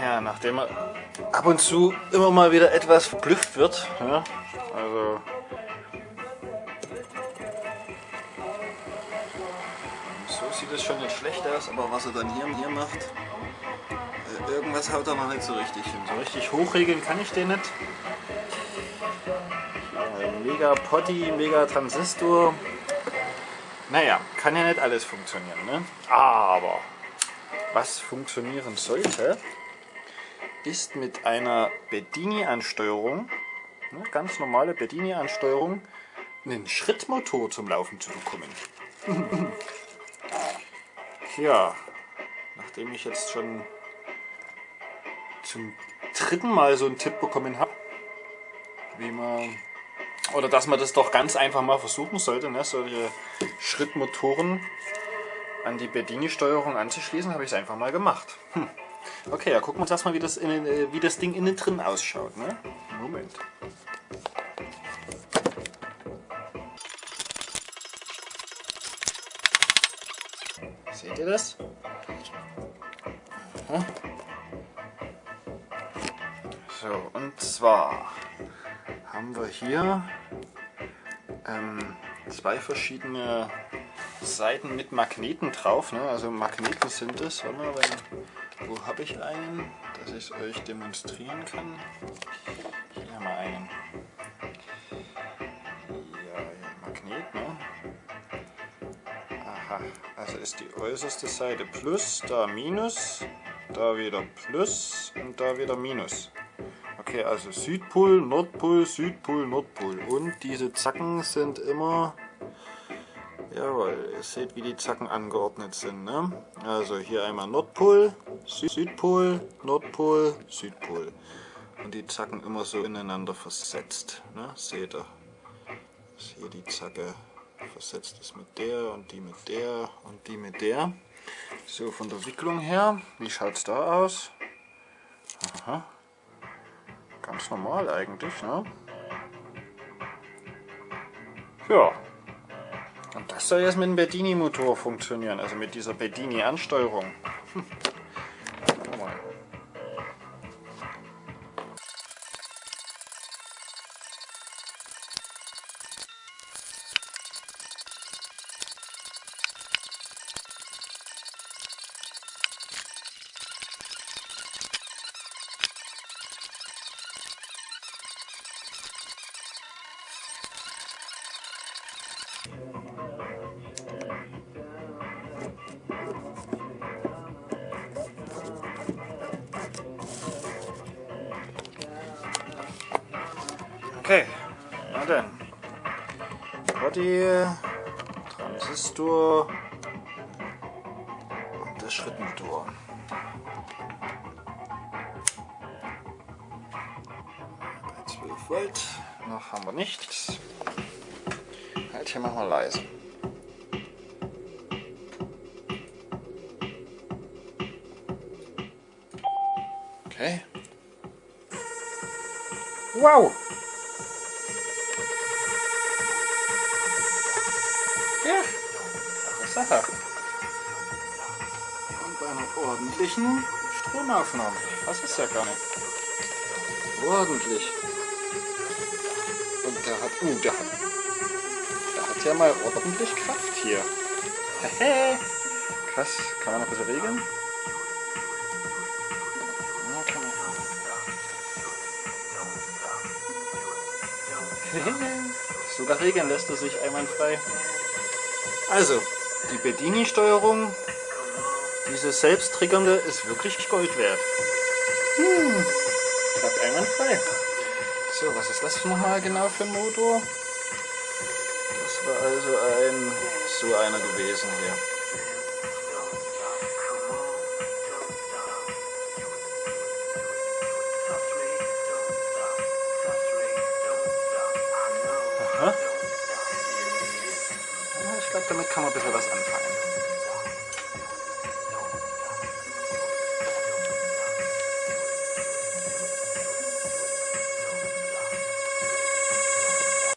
Ja, nachdem er ab und zu immer mal wieder etwas verblüfft wird. Ja, also so sieht es schon nicht schlecht aus, aber was er dann hier, hier macht, äh, irgendwas haut er noch nicht so richtig hin. So richtig hochregeln kann ich den nicht. Mega Potty, mega Transistor. Naja, kann ja nicht alles funktionieren, ne? Aber was funktionieren sollte, ist mit einer Bedini-Ansteuerung, ne, ganz normale Bedini-Ansteuerung, einen Schrittmotor zum Laufen zu bekommen. ja, nachdem ich jetzt schon zum dritten Mal so einen Tipp bekommen habe, wie man oder dass man das doch ganz einfach mal versuchen sollte, ne? solche Schrittmotoren an die Bedini-Steuerung anzuschließen, habe ich es einfach mal gemacht. Hm. Okay, ja, gucken wir uns erstmal, wie das, in, äh, wie das Ding innen drin ausschaut. Ne? Moment. Seht ihr das? Aha. So, und zwar haben wir hier ähm, zwei verschiedene Seiten mit Magneten drauf. Ne? Also Magneten sind es. Wenn, wo habe ich einen, dass ich es euch demonstrieren kann? Hier haben wir einen. Ja, Magnet, ne? Aha, also ist die äußerste Seite Plus, da Minus, da wieder Plus und da wieder Minus. Okay, also Südpol, Nordpol, Südpol, Nordpol. Und diese Zacken sind immer, jawohl, ihr seht wie die Zacken angeordnet sind. Ne? Also hier einmal Nordpol, Südpol, Nordpol, Südpol. Und die Zacken immer so ineinander versetzt. Ne? Seht ihr? Dass hier die Zacke versetzt ist mit der und die mit der und die mit der. So, von der Wicklung her, wie schaut es da aus? Aha. Ganz normal eigentlich, ne? Ja. Und das soll jetzt mit dem Bedini-Motor funktionieren, also mit dieser Bedini-Ansteuerung. Hm. Okay, na dann. Body, Transistor und der Schrittmotor. Bei 12 Volt, noch haben wir nichts. Halt hier machen wir leise. Okay. Wow! Sache. Und bei einer ordentlichen Stromaufnahme. Das ist ja gar nicht. Ordentlich. Und der hat, uh, der hat, der hat ja mal ordentlich Kraft hier. Krass, kann man noch bisschen regeln? Sogar regeln lässt er sich einwandfrei. Also, die Bedini-Steuerung, diese selbsttriggernde, ist wirklich Gold wert. Hm, klappt einwandfrei. So, was ist das nochmal genau für ein Motor? Das war also ein, so einer gewesen hier. Damit kann man ein bisschen was anfangen.